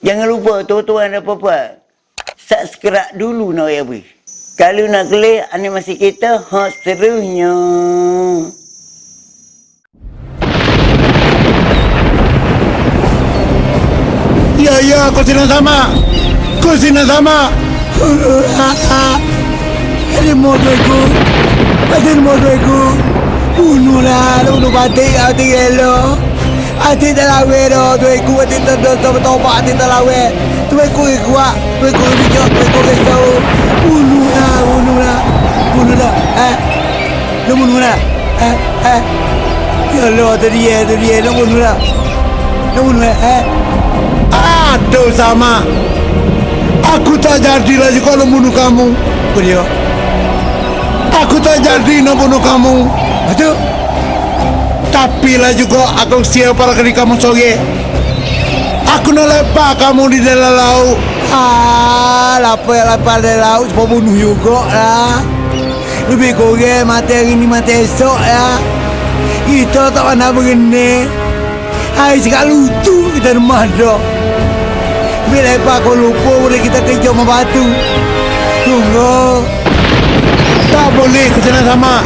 Jangan lupa tuan-tuan dan puan-puan. Subscribe dulu nak ya bui. Kalau nak klik animasi kita, ha serunya. Ya ya kau sini sama. Kau sini sama. Ada motor aku. Ada motor aku. Unu lah, unu batik hati elo. Hati talawe do, tu aku hati tu tu tu tu hati talawe. Tu aku kuat, tu aku bijak, tu aku kesau. Unu lah, unu lah, unu lah. Eh, lu unu lah. Eh, eh. Ya Allah, tu dia, tu dia, lu unu lah. Lu lah, eh. Aduh sama. Aku tak jadi lagi kalau bunuh kamu. Beliau. Aku tak jadi nak bunuh kamu. Betul? Tapi lah juga aku siap para kali kamu soge. Aku nak lepak kamu di dalam laut. Ah, lapar ya lapar dari laut Sebab bunuh juga lah Lebih kurang mati hari ni mati esok ya Kita tak pernah begini Hai sekat lutu kita rumah dah Bila lepas kau lupa boleh kita kerja sama batu Tunggu Tak boleh kena sama.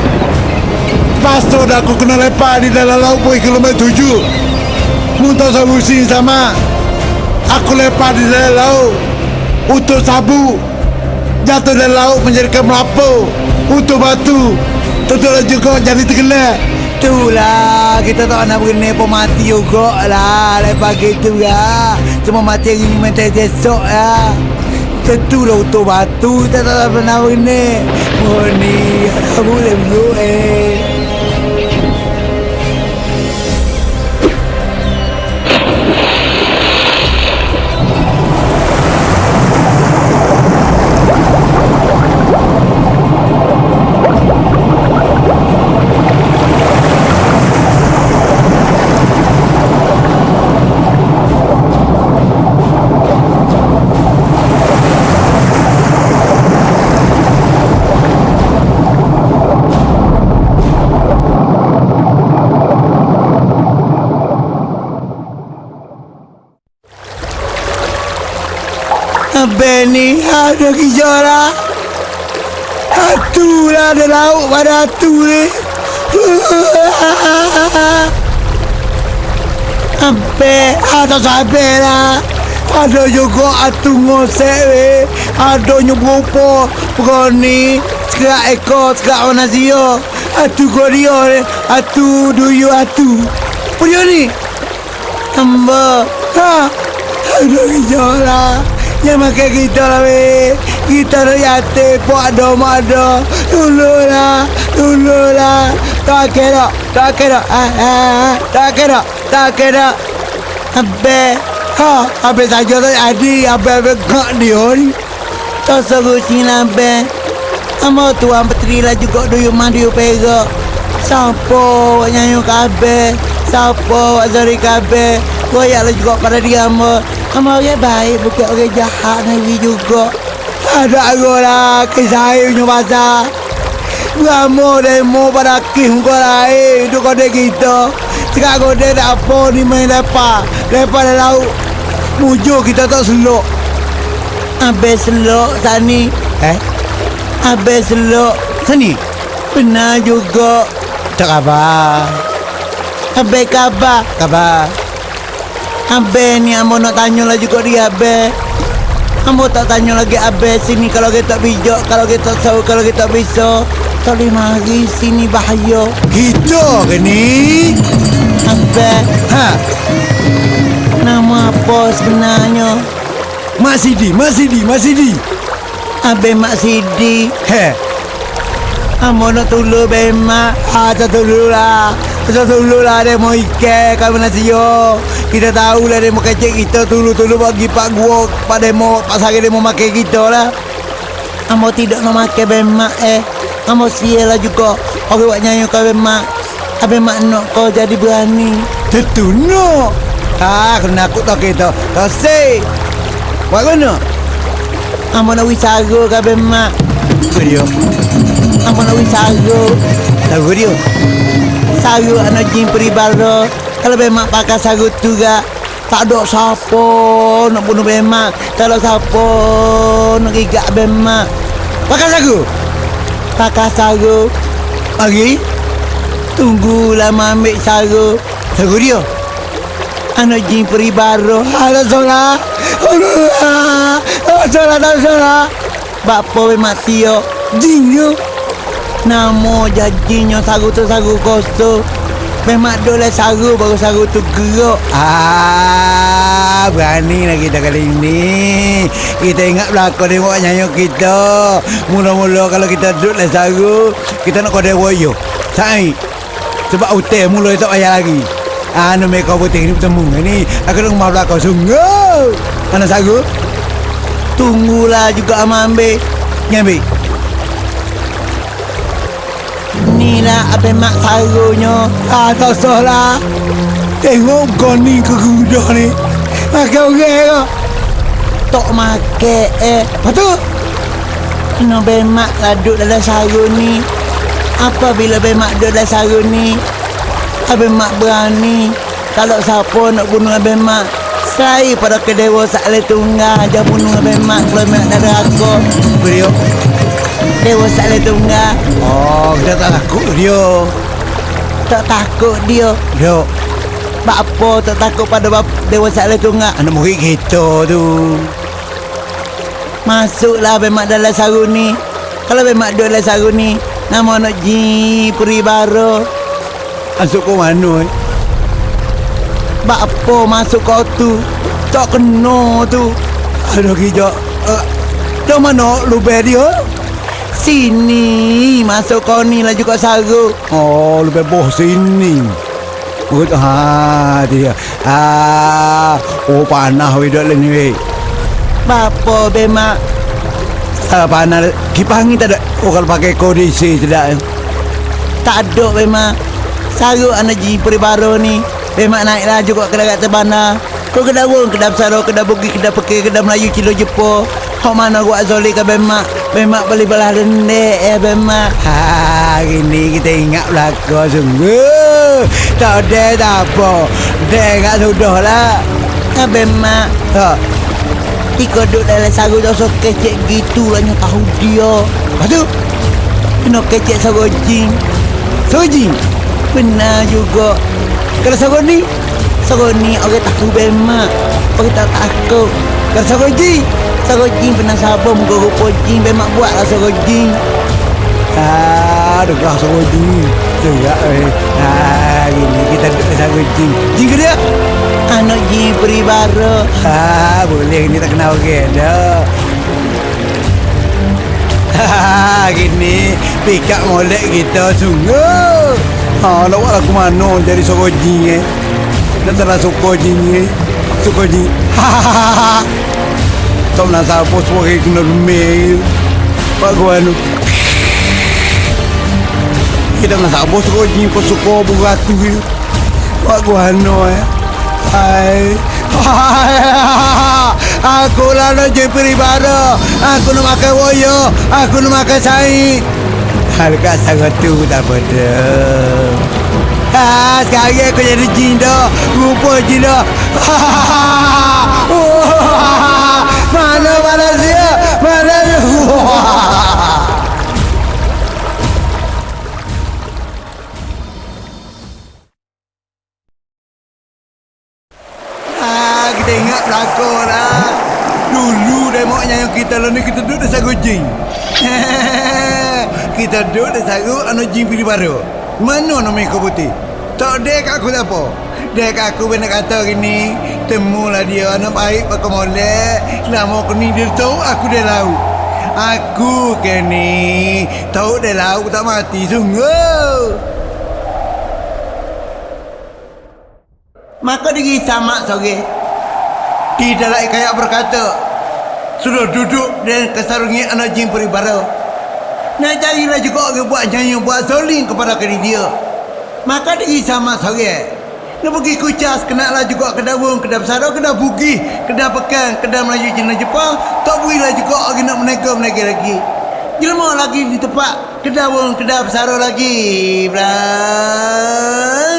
Pastor dah aku kena lepak di dalam laut boy kilometer tujuh. Muntah sabu sini sama. Aku lepak di dalam laut. Untuk sabu. Jatuh dalam laut menjadikan melapu. Untuk batu. Tentulah juga jadi terkena. Itulah kita tak nak begini pun mati juga lah Lepas gitu ya Cuma mati hari ni mati esok ya Tentulah untuk batu kita tak pernah begini Oh ni tak boleh dulu eh Benny ada gejala Hatu lah ada lauk pada hatu ni. Sampai ada sampai lah. Ada juga hatu ngosek we Ada nyubupo Berani Sekerak ekor Sekerak warna sio Hatu kodio ni Hatu duyu hatu Apa dia ni? Hamba Ha? Ada gejala yang makan kita lah weh Kita nak yate Puak mak ada Dulu lah Dulu lah Tak kira Tak kira ah, ah, Tak kira Tak kira Habis. Ha Habis saja tak jadi Habis-habis kak dia ni Tak suruh sini lah Amo tuan petri lah juga Duyu mah duyu pega Siapa nyanyi kabeh? Siapa Azari kabeh? Koyak lah juga pada dia Amo Amo orang baik Bukan orang jahat Nabi juga. Ada aku lah Kisah punya pasal. Ramo demo pada kim kau lain Itu kode kita. Sekarang kode tak apa ni main lepas Lepas dah laut. Mujur kita tak selok Habis selok sani. Eh? Habis selok Sani? Benar juga. Tak khabar. Habis khabar. Khabar Habis ni Ambo nak tanya lah juga dia Habis Ambo tak tanya lagi Habis sini kalau kita bijak Kalau kita tahu Kalau kita bisa boleh mari sini bahaya Kita ke ni? Habis Ha? Nama apa sebenarnya Mak Sidi, Mak Sidi, Mak Sidi. Habis Mak Sidi He. Ambo nak tolong Bemak Ah, tak tolong lah Tak tolong lah Dia mau ikan Kalau nasi yo Kita tahu lah Dia mau kecek kita Tolong-tolong bagi Pak Gua Pak Demo Pak Sari dia mau makan kita lah. Ambo tidak nak makan Bemak eh. Ambo sial lah juga. Orang buat nyanyi kau Bemak Habis mak nak kau jadi berani. Tentu no. Ah, kena aku tak kita Tak say Buat mana? Ambo nak wisara kau Bemak Dia. Ambo nak wisara Tahu dia. Saru anak jin peribara Kalau memang pakai saru tu gak Tak ada siapa nak bunuh bemak. Ada siapa nak gigak bemak. Pakai sagu. Pakai sagu. Lagi. Tunggu lama ambil sagu. Sagu dia. Anak jin peri baru. Ada solat. Ada solat. Ada solat. Bapa bemak tio. Jin dia. Nama janjinya sagu tu sagu kosong. Memang dole sagu baru sagu tu gerak. Ah, berani lah kita kali ini. Kita ingat belakang tengok nyanyi kita. Mula-mula kalau kita duduk le sagu, kita nak kode woyo. Sai. Sebab hotel mula tak payah lagi. Anu mereka putih ni bertemu ni. Aku nak rumah belakang sungguh. Mana sagu? Tunggulah juga ama ambil. Ni ambil. Ni lah apa mak sarunya. Ah, tak salah. Tengok kau ni ke kuda ni. Makan orang ke? Tak makan eh. Lepas tu? Kena bemak lah duduk dalam sarung ni. Apabila bemak duduk dalam sarung ni, Abang Mak berani. Kalau siapa nak bunuh Abang Mak, saya pada kedewa sakle tunggal aja bunuh Abang Mak kalau mak dari aku. Beliau. Dewa sakle tunggal. Oh, kita tak takut dia. Tak takut dia. Dia Bak apa tak takut pada bap Dewa sakle tunggal. anak murid kita tu. Masuklah bemak dalam sarung ni. Kalau bemak duduk dalam sarung ni, nama anak Ji Peri Baru. Masuk ke mana eh? Bak apa masuk kau tu? Tak kena tu. Aduh kijak. Uh, dah mana lubang dia? Sini masuk kau ni lah juga sarung. Oh, lebih bawah sini. Oh, ha, dia. Ah, oh panah we dak ni we. Bapa bemak Ah, panah. Kipas angin tak ada. Oh, kalau pakai kondisi tidak. tak ada bemak. Sarung anak Ji Peri Baru ni. Bemak naiklah juga ke dekat terbana. Kau kedai wong, kedai besar, kedai bugi, kedai pekir, kedai Melayu, kilo Jepur. Hok mana gua zoli ke bemak. Bemak beli belah rendek ya bemak. Ha, ini kita ingat belakang sungguh. Tak ada tak apa. Dia ingat sudah lah. Ya bemak. Ha, Tika duduk dalam sarung dosa kecek gitu lah tahu dia. Lepas tu, kena kecek sarung jin. Sarung jin? Benar juga. Kalau sarung ni, sarung ni orang takut bemak. Orang tak takut. Kalau sarung jin, jin pernah sabar muka rupa jin. Bemak buat lah sarung jin. Ah, dengar suara jin. Dengar eh. Ah, ini kita duduk sama jin. Jin ke dia? Anak jin beri bara. Ah, boleh ni tak kenal orang dah. Ha, gini pikap molek kita sungguh. Ha, nak buat lagu mana jadi suara jin eh? Salah suka jin eh? Suka jin. Ha, ha, ha, ha. Tak nak siapa suara kena remeh. Pak gua anu. Kita nak siapa suara jin kau suka beratu ni. Pak gua anu eh. Hai. Aku lah nak jadi peribara. Aku nak makan woyo. Aku nak makan saing. Harga sangat tu tak. Ha, sekarang aku jadi jin dah. Rupa jin dah. Mana lah. Dulu demoknya yang kita lalu ni kita duduk di sagu jin. kita duduk di sagu anu jin pilih baru. Mana nama kau putih? Tak ada kat aku tak. Dia kat aku benar kata gini. Temulah dia anak baik pakai molek. Lama aku ni dia tahu aku dia laut. Aku ke ni tahu dia laut tak mati sungguh. Maka diri sama sore. Di dalam kayak berkata Sudah duduk dan kesarungi anak jin peribara. Nak carilah juga orang buat nyanyi Buat soling kepada kiri dia. Maka dia sama sore. Nak pergi kucas Kenalah juga kedai wong Kedai besar Kedai bugi Kedai pekan Kedai Melayu Cina Jepang. Tak bolehlah juga orang nak menega-menega lagi. Jelma lagi di tempat Kedai wong Kedai besar lagi Belah